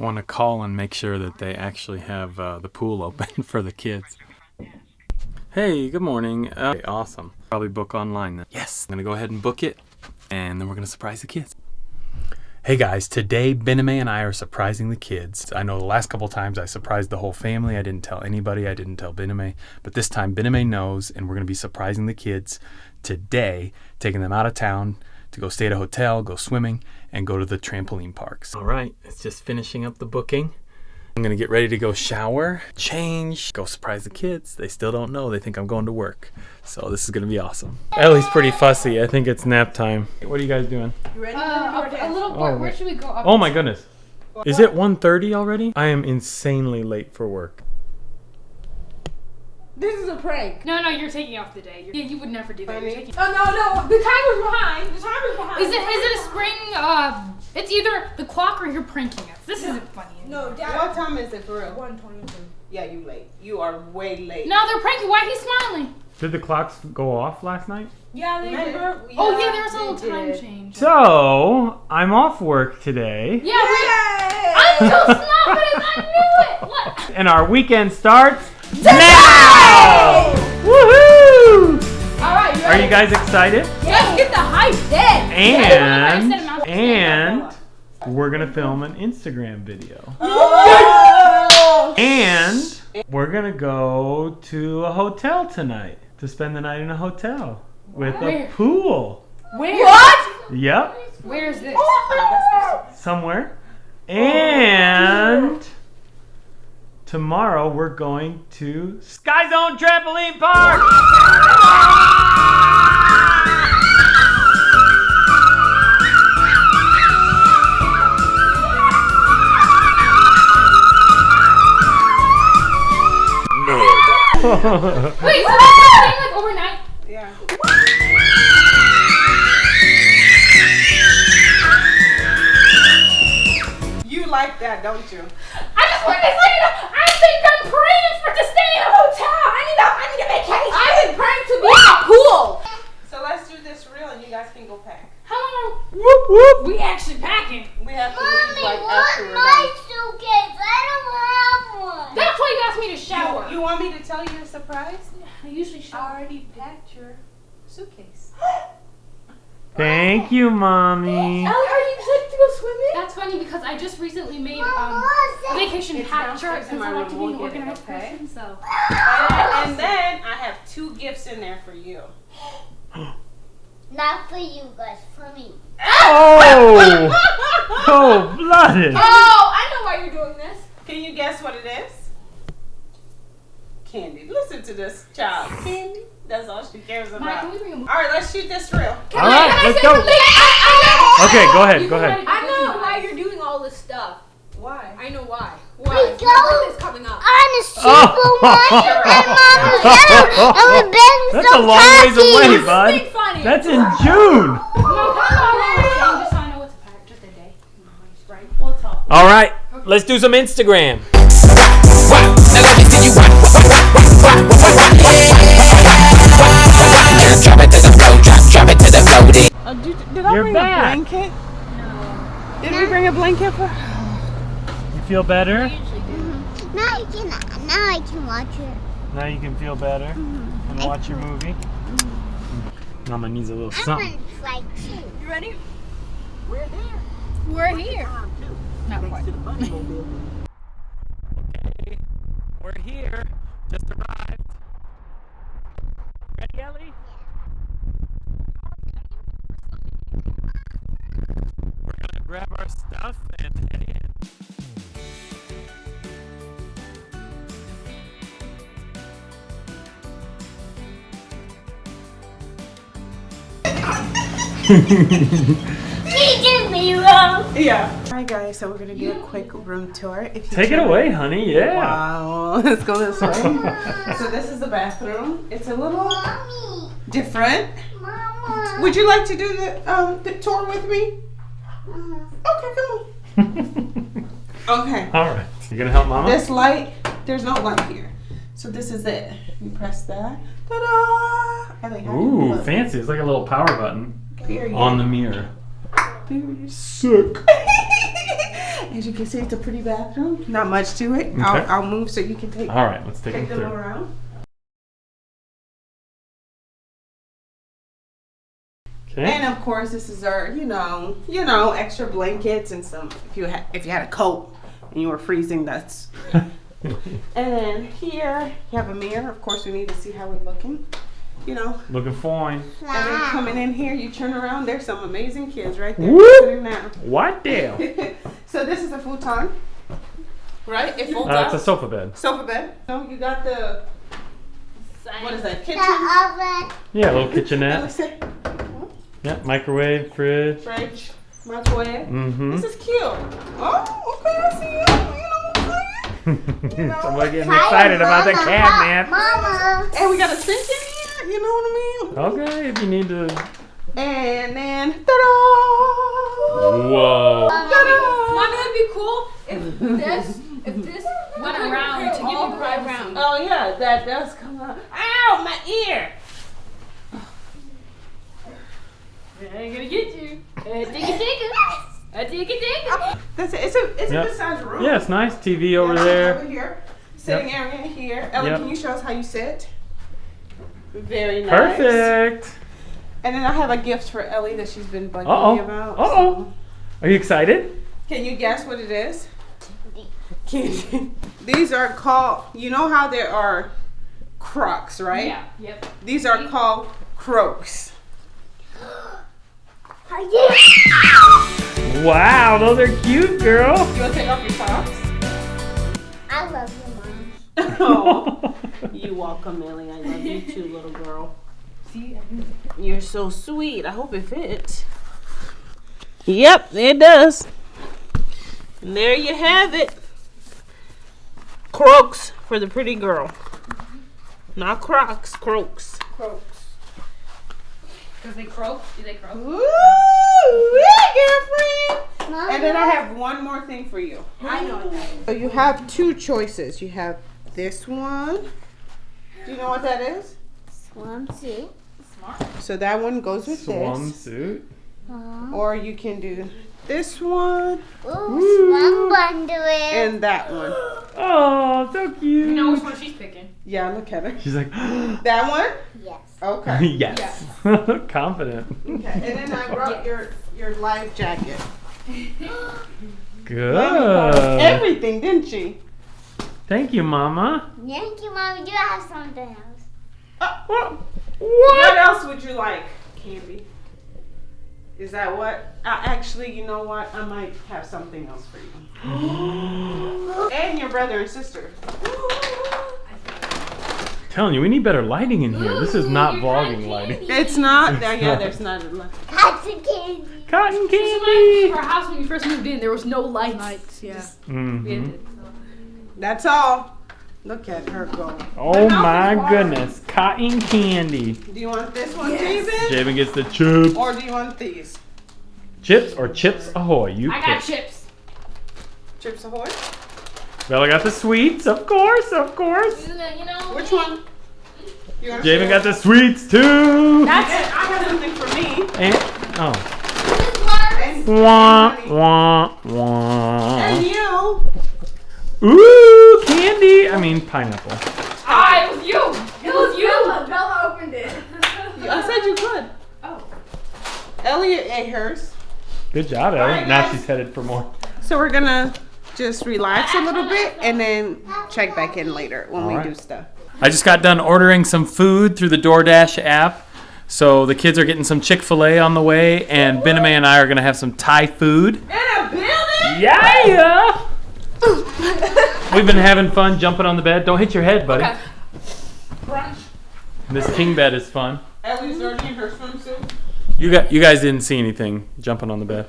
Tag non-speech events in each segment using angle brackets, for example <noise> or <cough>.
Want to call and make sure that they actually have uh, the pool <laughs> open for the kids. Hey, good morning. Uh, okay, awesome. Probably book online then. Yes, I'm gonna go ahead and book it, and then we're gonna surprise the kids. Hey guys, today Bename and I are surprising the kids. I know the last couple times I surprised the whole family. I didn't tell anybody. I didn't tell Bename, but this time Bename knows, and we're gonna be surprising the kids today, taking them out of town to go stay at a hotel, go swimming, and go to the trampoline parks. All right, it's just finishing up the booking. I'm gonna get ready to go shower, change, go surprise the kids. They still don't know. They think I'm going to work. So this is gonna be awesome. Ellie's pretty fussy. I think it's nap time. What are you guys doing? You ready? Uh, a, a little Oh. Where should we go? Up Oh my goodness. Is it 1.30 already? I am insanely late for work. This is a prank. No, no, you're taking off the day. You're, yeah, you would never do that. You're taking- Oh no, no, the timer's behind. The timer's behind. Is it is it a spring? Uh, it's either the clock or you're pranking us. This isn't funny. No, Dad. What time is it for real? One twenty-two. Yeah, you late. You are way late. No, they're pranking. Why he's smiling? Did the clocks go off last night? Yeah, they did. Remember? oh yeah, there was a little time did. change. So, I'm off work today. Yeah, we, I'm so smart, I knew it. What? And our weekend starts now! Woohoo! All right, you Are you guys excited? Let's get the hype then. And I said amount of and we're gonna film an Instagram video. Oh! And we're gonna go to a hotel tonight to spend the night in a hotel with a pool. Where? What? Yep, Where is this? somewhere. And tomorrow we're going to Sky Zone Trampoline Park. <laughs> Wait, so that's staying like overnight? Yeah. You like that, don't you? I just wanted to say that I think I'm praying for to stay in a hotel. I need a, I need a vacation. I've been pranked to be in a pool. So let's do this real and you guys can go pack. How long Whoop whoop. we actually packing? We have to leave like after we're done. suitcase? I don't have one. That's why you asked me to shower. You, you want me to tell you a surprise? I usually shower. I shower. already packed your suitcase. <gasps> <gasps> Thank you, mommy. Ellie, are you excited to go swimming? That's funny because I just recently made um, a vacation pack downstairs chart in because I like to be an We'll it, organized okay? person. So And, and then I have two gifts in there for you. <gasps> Not for you guys, for me. Oh, <laughs> oh, blooded. Oh, I know why you're doing this. Can you guess what it is? Candy. Listen to this child. Candy. That's all she cares Mike, about. can we bring a All right, let's shoot this real. All right, let's go. Okay, go ahead, go ahead. I know why you're doing all this stuff. Why? I know why. We Why? go My birthday's coming up. on a Oh. supermarket and Mama's and we've been That's so a long ways away, bud. funny. That's in June. No, come on, just so I know what to pack, just a day. Right? We'll talk. All right, let's do some Instagram. Drop it to the floor, drop, drop it to the floor. Uh, did, did I You're bring back. a blanket? Did we bring a blanket for? You feel better? Mm-hmm. Now I can now I can watch it. Now you can feel better mm-hmm. and watch your movie. Mm-hmm. Mama needs a little I something. want to fly too. You ready? We're here. Not quite. <laughs> Okay, we're here. Just arrived. He did me wrong. Yeah. All right, guys. So we're gonna do a quick room tour. If you Take it turn- away, honey. Yeah. Wow. <laughs> Let's go this way. <laughs> so this is the bathroom. It's a little Mommy, different. Mama. Would you like to do the um the tour with me? Okay, come on. <laughs> Okay. All right. You gonna help Mama? This light, there's no light here. So this is it. You press that. Ta-da! Ellie, how Ooh, fancy. It's like a little power button Period. on the mirror. Period. Sick. <laughs> As you can see, it's a pretty bathroom. Not much to it. Okay. I'll, I'll move so you can take, All right, let's take take them them through. around. Okay. And of course, this is our, you know, you know, extra blankets and some. If you had, if you had a coat and you were freezing, that's. <laughs> and then here you have a mirror. Of course, we need to see how we're looking. You know, Looking fine. and then coming in here, you turn around. There's some amazing kids right there Whoop. sitting down. What the? <laughs> so this is a futon, right? It folds Uh, it's a sofa bed. sofa bed. No, you got the what is that? Kitchen. The oven. Yeah, a little kitchenette. Yeah, microwave, fridge. Fridge, microwave. Mm-hmm. This is cute. Oh, okay, I see you. You know what I'm saying? <laughs> Somebody getting excited about the cabinet. Mama. And we got a sink in here. You know what I mean? Okay, if you need to. And then, ta-da! Whoa. Ta-da! Mommy, it'd be cool if this, if <laughs> this Went around to give all you the way privacy. around. Oh yeah, that does come out. Ow, my ear! I ain't gonna get you. Uh, digga digga. Uh, digga digga. That's it. It's a it's Yep. a good sized room. Yeah, it's nice. TV over Yeah, there. Over here. Sitting area here. Ellie, Yep. can you show us how you sit? Very nice. Perfect. And then I have a gift for Ellie that she's been bugging Uh-oh. me about. Uh-oh. Are you excited? Can you guess what it is? Can- <laughs> These are called. You know how there are Crocs, right? Yeah. Yep. These are called Croaks. <gasps> <gasps> Wow, those are cute, girl. You want to take off your socks? <laughs> I love you, mom. oh, <laughs> you welcome, Ellie. I love you too, little girl. See, You're so sweet. I hope it fits. Yep, it does. And there you have it. Croaks for the pretty girl. Not Crocs, Croaks. Croaks. Because they croak. Do they croak? Woo! Yeah, girlfriend! Mama. And then I have one more thing for you. I know what that is. So you have two choices. You have this one. Do you know what that is? Swimsuit. So that one goes with this. Swimsuit. Aw. Uh-huh. Or you can do this one Ooh, swim underwear. and that one. Oh, so cute. You know which one she's picking. Yeah, look at her. She's like, <gasps> That one? yes. Okay. <laughs> yes. <laughs> Confident. Okay. And then I brought your your life jacket. <gasps> <laughs> Good. Everything, didn't she? Thank you, Mama. Thank you, mom. You have something else. Uh, What? what else would you like, Candy? Is that what? Uh, actually, you know what? I might have something else for you. <gasps> and your brother and sister. Telling you, we need better lighting in here. This is not vlogging lighting. It's not. There, yeah, there's not. enough. Cotton candy. Cotton Like candy. our house when we first moved in, there was no lights. Lights, yeah. We had to- That's all. Look at her go. Oh my goodness, cotton candy. Do you want this one, David? Javen gets the chips. Or do you want these? Chips or chips ahoy? You I got pick. chips. Chips Ahoy? Bella got the sweets, of course, of course. You know. Which one? Javen got the sweets too. That's it. I have something for me. And oh, wah wah wah. and you. Ooh, candy. I mean pineapple. Ah, it was you. It was you. Bella, Bella opened it. I said you could. Oh. Elliot ate hers. Good job, Ellie. Alright, now she's headed for more. So we're gonna just relax a little bit and then check back in later when we Alright. do stuff. I just got done ordering some food through the DoorDash app. So the kids are getting some Chick fil A on the way, and Bename and I are going to have some Thai food. In a building? Yeah! <laughs> We've been having fun jumping on the bed. Don't hit your head, buddy. Okay. This king bed is fun. Ellie's already in her swimsuit. You got you guys didn't see anything jumping on the bed.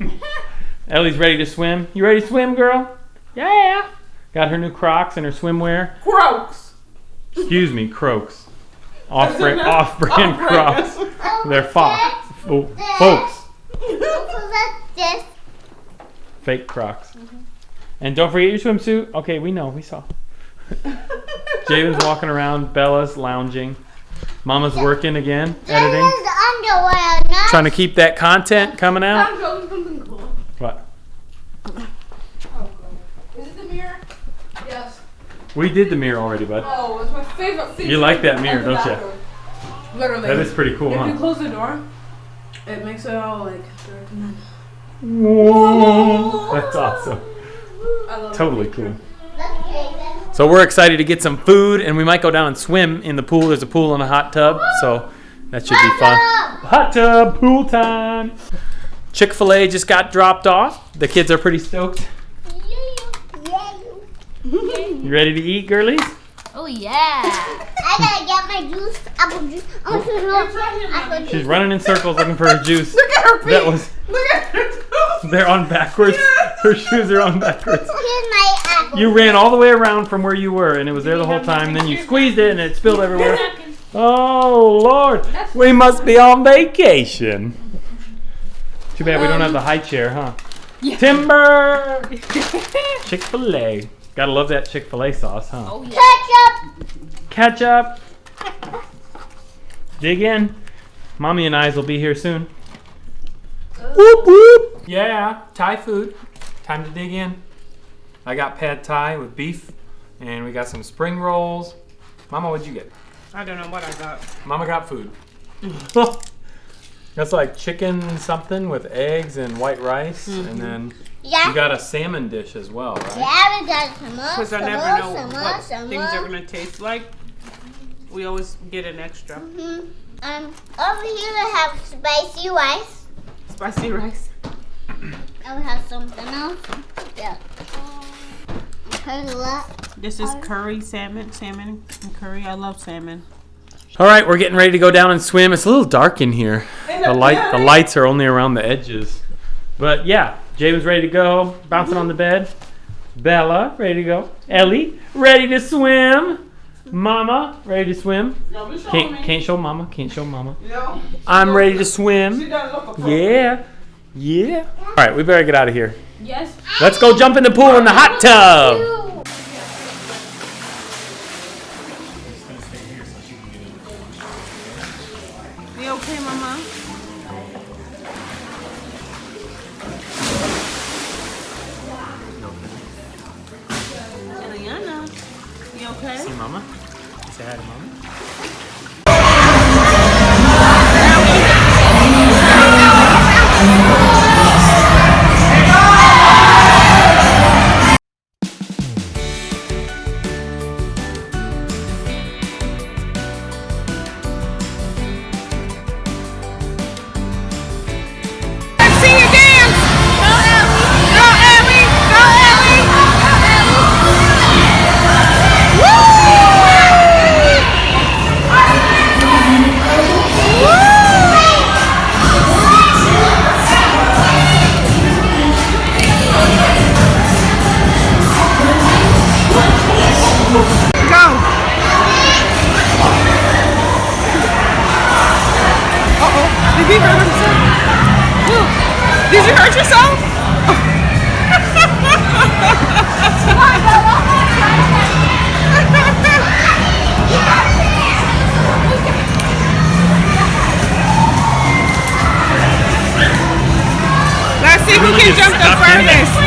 <laughs> Ellie's ready to swim. You ready to swim, girl? Yeah. Got her new Crocs and her swimwear. Croaks. Excuse me, Croaks. Off-brand, <laughs> off-brand Off-brand. Crocs. They're fox, oh, folks. Look this. <laughs> Fake Crocs. Mm-hmm. And don't forget your swimsuit. Okay, we know, we saw. <laughs> Jaden's walking around, Bella's lounging, Mama's working again, editing. Trying to keep that content coming out. What? Oh, is it the mirror? Yes. We did the mirror already, bud. Oh, it's my favorite thing. You like that mirror, don't you? Literally. That is pretty cool, if huh? If you close the door, it makes it all like dark and then. Whoa! That's awesome. I love Totally cool. So we're excited to get some food, and we might go down and swim in the pool. There's a pool and a hot tub, so that should be fun. Hot tub, pool time. Chick Fil A just got dropped off. The kids are pretty stoked. You ready to eat, girlies? Oh yeah. I gotta get my juice, apple juice. I want to know apple She's juice. running in circles looking for her juice. Look at her feet. That was. Look at her toes. They're on backwards. Her shoes are on backwards. Here's my apple. You ran all the way around from where you were, and it was there the whole time. Then you squeezed it, and it spilled everywhere. Oh Lord, we must be on vacation. Too bad we don't have the high chair, huh? Timber. <laughs> Chick Fil A. Gotta love that Chick Fil A sauce, huh? Oh, Ketchup. Ketchup. <laughs> Dig in. Mommy and Eyes will be here soon. Whoop whoop. Yeah, Thai food. Time to dig in. I got pad Thai with beef, and we got some spring rolls. Mama, what'd you get? I don't know what I got. Mama got food. <laughs> That's like chicken something with eggs and white rice, and then Yeah. you got a salmon dish as well, right? Yeah, we got some more. Because I some never more, know some what some things are gonna taste like. We always get an extra Mhm. Um, over here we have spicy rice. spicy rice. And we have something else. Yeah. Okay, what? This is curry salmon, salmon and curry. I love salmon. All right, we're getting ready to go down and swim. It's a little dark in here. The light, the lights are only around the edges. But yeah, Javen's ready to go, bouncing on the bed. Bella, ready to go. Ellie, ready to swim. Mama, ready to swim. No, we show Can't, can't show Mama. Can't show Mama. I'm ready to swim. doesn't look a pro. Yeah, yeah. All right, we better get out of here. Yes. Let's go jump in the pool in the hot tub. You okay, Mama? Eliana, you okay? See Mama? Say hi to Mama. Hurt yourself? Let's see who can jump the furthest.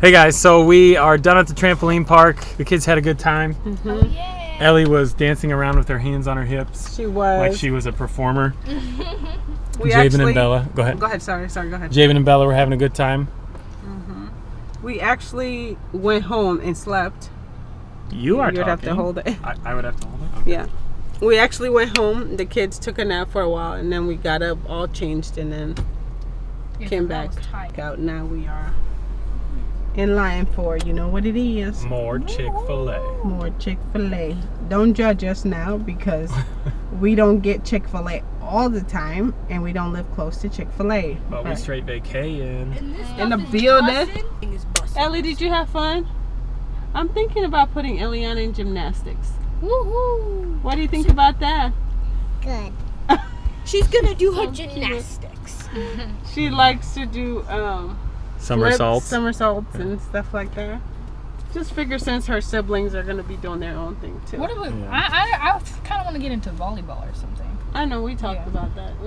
Hey guys, so we are done at the trampoline park. The kids had a good time. Mm-hmm. Oh, Ellie was dancing around with her hands on her hips She was. like she was a performer. <laughs> we <laughs> Javen actually, and Bella, go ahead. Go ahead. Sorry. Sorry. Go ahead. Javen and Bella were having a good time. Mm-hmm. We actually went home and slept. You are You'd have to talking. hold it. I, I would have to hold it. Okay. Yeah. We actually went home. The kids took a nap for a while, and then we got up, all changed, and then came back out. Now we are in line for you know what it is. More Chick Fil A. More Chick Fil A. Don't judge us now because <laughs> we don't get Chick Fil A all the time, and we don't live close to Chick Fil A. But we straight vacating. In the building. Ellie, did you have fun? I'm thinking about putting Eliana in gymnastics. Woohoo! What do you think about that? Good. <laughs> She's gonna do her So gymnastics. She likes to do um, Somersaults. flips, somersaults, and stuff like that. Just figure since her siblings are gonna be doing their own thing too. What do we? Yeah. I I, I kind of want to get into volleyball or something. I know we talked Yeah. about that.